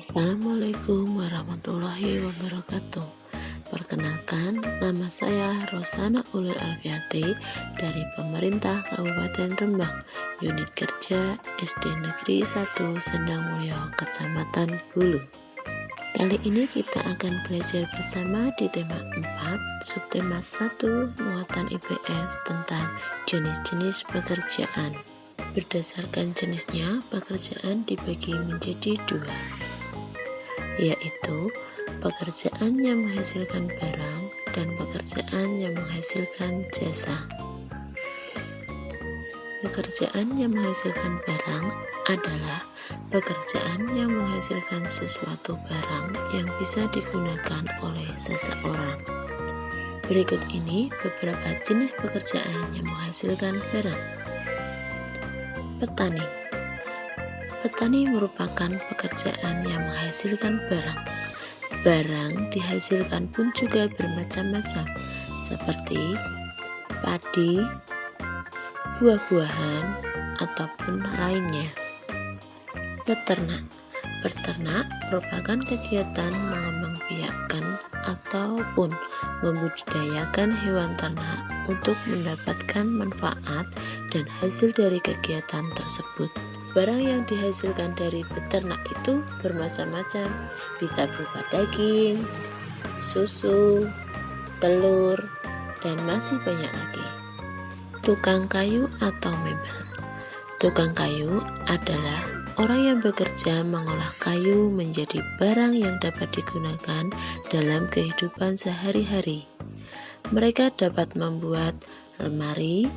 Assalamualaikum warahmatullahi wabarakatuh. Perkenalkan, nama saya Rosana Ulil Alfiati dari Pemerintah Kabupaten Rembang Unit Kerja SD Negeri 1 Sendang Mulyo, Kecamatan Bulu. Kali ini kita akan belajar bersama di tema 4 Subtema 1 Muatan IPS tentang jenis-jenis pekerjaan. Berdasarkan jenisnya, pekerjaan dibagi menjadi dua, yaitu pekerjaan yang menghasilkan barang dan pekerjaan yang menghasilkan jasa. Pekerjaan yang menghasilkan barang adalah pekerjaan yang menghasilkan sesuatu barang yang bisa digunakan oleh seseorang. Berikut ini beberapa jenis pekerjaan yang menghasilkan barang. Petani Petani merupakan pekerjaan yang menghasilkan barang. Barang dihasilkan pun juga bermacam-macam, seperti padi, buah-buahan, ataupun lainnya. Peternak Berternak merupakan kegiatan mengembangbiakkan ataupun membudidayakan hewan ternak untuk mendapatkan manfaat dan hasil dari kegiatan tersebut. Barang yang dihasilkan dari beternak itu bermacam-macam, bisa berupa daging, susu, telur, dan masih banyak lagi. Tukang kayu atau mebel Tukang kayu adalah orang yang bekerja mengolah kayu menjadi barang yang dapat digunakan dalam kehidupan sehari-hari. Mereka dapat membuat lemari,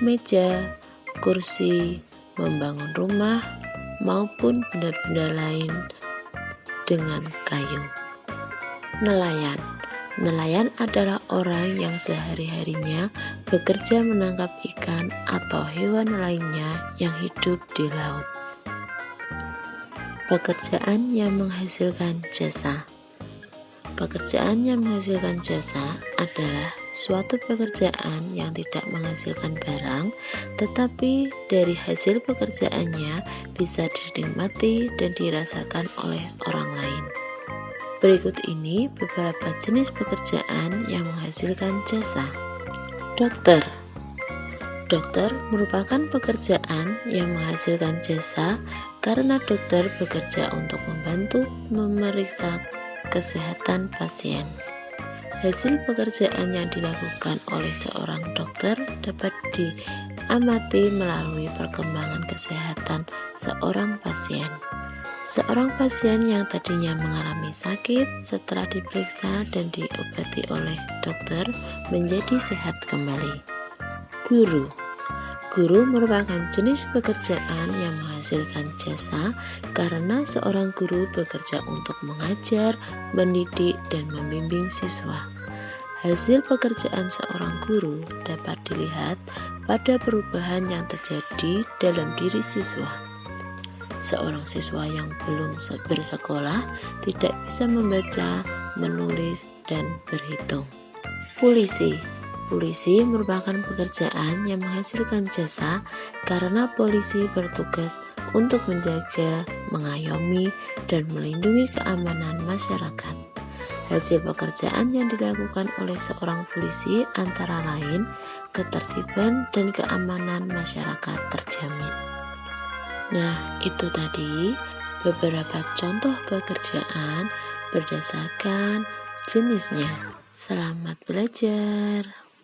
meja, kursi, membangun rumah, maupun benda-benda lain dengan kayu. Nelayan Nelayan adalah orang yang sehari-harinya bekerja menangkap ikan atau hewan lainnya yang hidup di laut. Pekerjaan yang menghasilkan jasa Pekerjaan yang menghasilkan jasa adalah suatu pekerjaan yang tidak menghasilkan barang, tetapi dari hasil pekerjaannya bisa dinikmati dan dirasakan oleh orang lain. Berikut ini beberapa jenis pekerjaan yang menghasilkan jasa. Dokter Dokter merupakan pekerjaan yang menghasilkan jasa karena dokter bekerja untuk membantu memeriksa kesehatan pasien. Hasil pekerjaan yang dilakukan oleh seorang dokter dapat diamati melalui perkembangan kesehatan seorang pasien. Seorang pasien yang tadinya mengalami sakit setelah diperiksa dan diobati oleh dokter menjadi sehat kembali. Guru Guru merupakan jenis pekerjaan yang menghasilkan jasa karena seorang guru bekerja untuk mengajar, mendidik, dan membimbing siswa. Hasil pekerjaan seorang guru dapat dilihat pada perubahan yang terjadi dalam diri siswa. Seorang siswa yang belum bersekolah tidak bisa membaca, menulis, dan berhitung. Polisi Polisi merupakan pekerjaan yang menghasilkan jasa karena polisi bertugas untuk menjaga, mengayomi, dan melindungi keamanan masyarakat. Hasil pekerjaan yang dilakukan oleh seorang polisi antara lain ketertiban dan keamanan masyarakat terjamin. Nah, itu tadi beberapa contoh pekerjaan berdasarkan jenisnya. Selamat belajar.